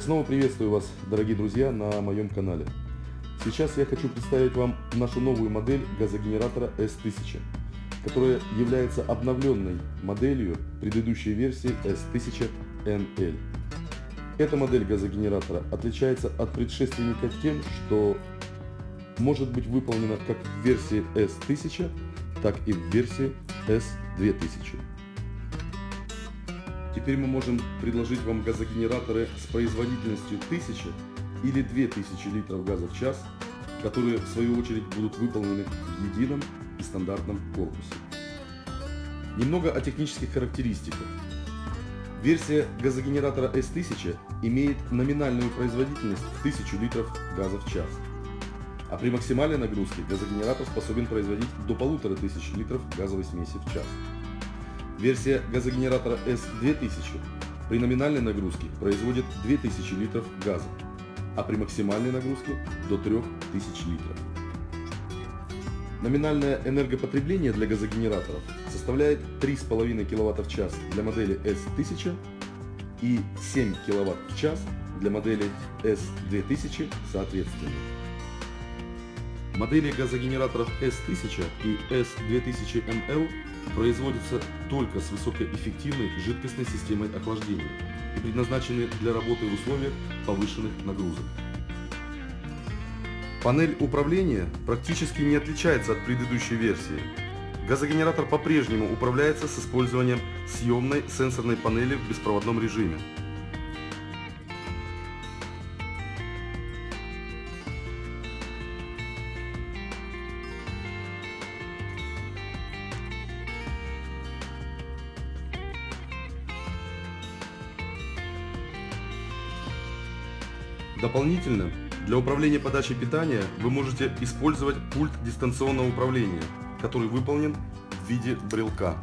Снова приветствую вас, дорогие друзья, на моем канале. Сейчас я хочу представить вам нашу новую модель газогенератора S1000, которая является обновленной моделью предыдущей версии S1000NL. Эта модель газогенератора отличается от предшественника тем, что может быть выполнена как в версии S1000, так и в версии S2000. Теперь мы можем предложить вам газогенераторы с производительностью 1000 или 2000 литров газа в час, которые в свою очередь будут выполнены в едином и стандартном корпусе. Немного о технических характеристиках. Версия газогенератора S1000 имеет номинальную производительность в 1000 литров газа в час. А при максимальной нагрузке газогенератор способен производить до 1500 литров газовой смеси в час. Версия газогенератора S2000 при номинальной нагрузке производит 2000 литров газа, а при максимальной нагрузке до 3000 литров. Номинальное энергопотребление для газогенераторов составляет 3,5 кВт в час для модели S1000 и 7 кВт в час для модели S2000 соответственно. Модели газогенераторов S1000 и S2000ML производятся только с высокоэффективной жидкостной системой охлаждения и предназначены для работы в условиях повышенных нагрузок. Панель управления практически не отличается от предыдущей версии. Газогенератор по-прежнему управляется с использованием съемной сенсорной панели в беспроводном режиме. Дополнительно, для управления подачей питания вы можете использовать пульт дистанционного управления, который выполнен в виде брелка.